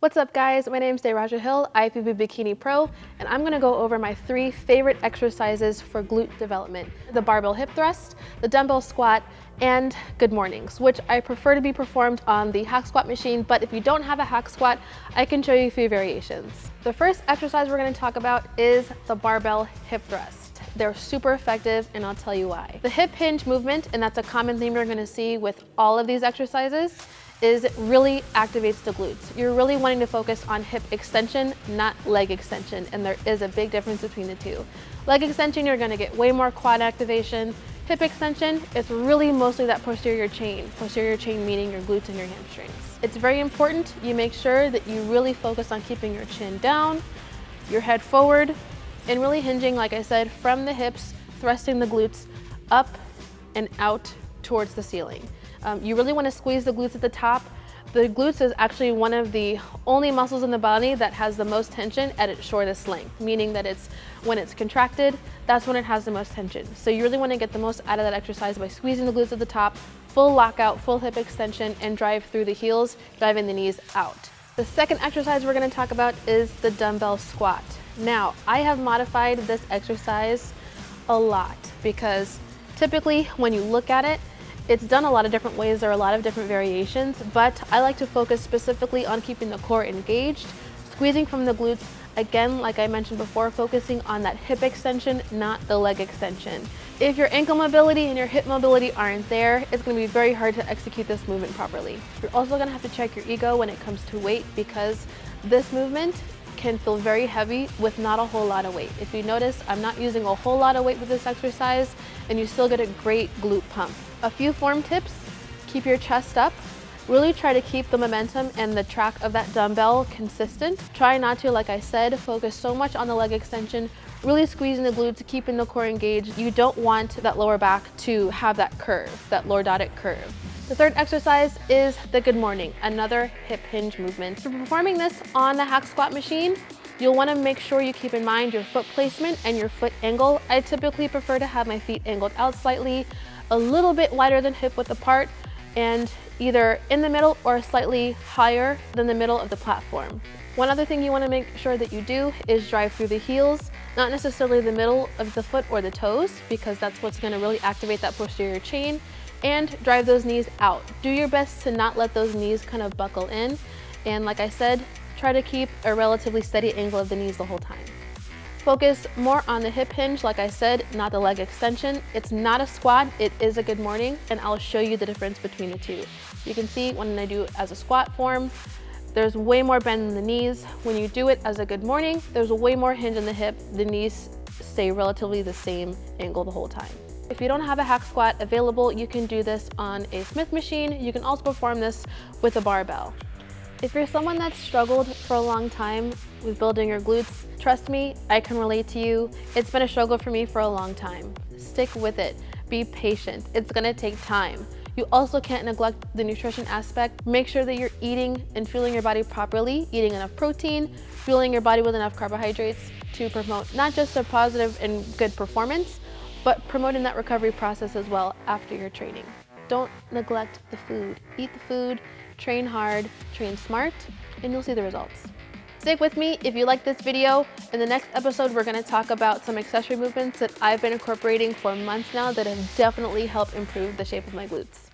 What's up guys, my name is Dayraja Hill, IFBB Bikini Pro, and I'm gonna go over my three favorite exercises for glute development. The barbell hip thrust, the dumbbell squat, and good mornings, which I prefer to be performed on the hack squat machine, but if you don't have a hack squat, I can show you a few variations. The first exercise we're gonna talk about is the barbell hip thrust. They're super effective and I'll tell you why. The hip hinge movement, and that's a common theme you're gonna see with all of these exercises, is it really activates the glutes. You're really wanting to focus on hip extension, not leg extension, and there is a big difference between the two. Leg extension, you're gonna get way more quad activation. Hip extension, it's really mostly that posterior chain. Posterior chain meaning your glutes and your hamstrings. It's very important you make sure that you really focus on keeping your chin down, your head forward, and really hinging, like I said, from the hips, thrusting the glutes up and out towards the ceiling. Um, you really want to squeeze the glutes at the top. The glutes is actually one of the only muscles in the body that has the most tension at its shortest length, meaning that it's when it's contracted, that's when it has the most tension. So you really want to get the most out of that exercise by squeezing the glutes at the top, full lockout, full hip extension, and drive through the heels, driving the knees out. The second exercise we're going to talk about is the dumbbell squat. Now, I have modified this exercise a lot because typically when you look at it, it's done a lot of different ways, there are a lot of different variations, but I like to focus specifically on keeping the core engaged, squeezing from the glutes, again, like I mentioned before, focusing on that hip extension, not the leg extension. If your ankle mobility and your hip mobility aren't there, it's gonna be very hard to execute this movement properly. You're also gonna have to check your ego when it comes to weight because this movement can feel very heavy with not a whole lot of weight. If you notice, I'm not using a whole lot of weight with this exercise and you still get a great glute pump. A few form tips, keep your chest up. Really try to keep the momentum and the track of that dumbbell consistent. Try not to, like I said, focus so much on the leg extension, really squeezing the glutes, keeping the core engaged. You don't want that lower back to have that curve, that lordotic curve. The third exercise is the good morning, another hip hinge movement. For performing this on the hack squat machine, You'll want to make sure you keep in mind your foot placement and your foot angle. I typically prefer to have my feet angled out slightly, a little bit wider than hip width apart, and either in the middle or slightly higher than the middle of the platform. One other thing you want to make sure that you do is drive through the heels, not necessarily the middle of the foot or the toes, because that's what's going to really activate that posterior chain, and drive those knees out. Do your best to not let those knees kind of buckle in, and like I said, try to keep a relatively steady angle of the knees the whole time. Focus more on the hip hinge, like I said, not the leg extension. It's not a squat, it is a good morning, and I'll show you the difference between the two. You can see when I do it as a squat form, there's way more bend in the knees. When you do it as a good morning, there's way more hinge in the hip. The knees stay relatively the same angle the whole time. If you don't have a hack squat available, you can do this on a Smith machine. You can also perform this with a barbell. If you're someone that's struggled for a long time with building your glutes, trust me, I can relate to you. It's been a struggle for me for a long time. Stick with it. Be patient. It's gonna take time. You also can't neglect the nutrition aspect. Make sure that you're eating and fueling your body properly, eating enough protein, fueling your body with enough carbohydrates to promote not just a positive and good performance, but promoting that recovery process as well after your training. Don't neglect the food. Eat the food, train hard, train smart, and you'll see the results. Stick with me if you like this video. In the next episode, we're gonna talk about some accessory movements that I've been incorporating for months now that have definitely helped improve the shape of my glutes.